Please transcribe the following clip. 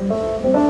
Música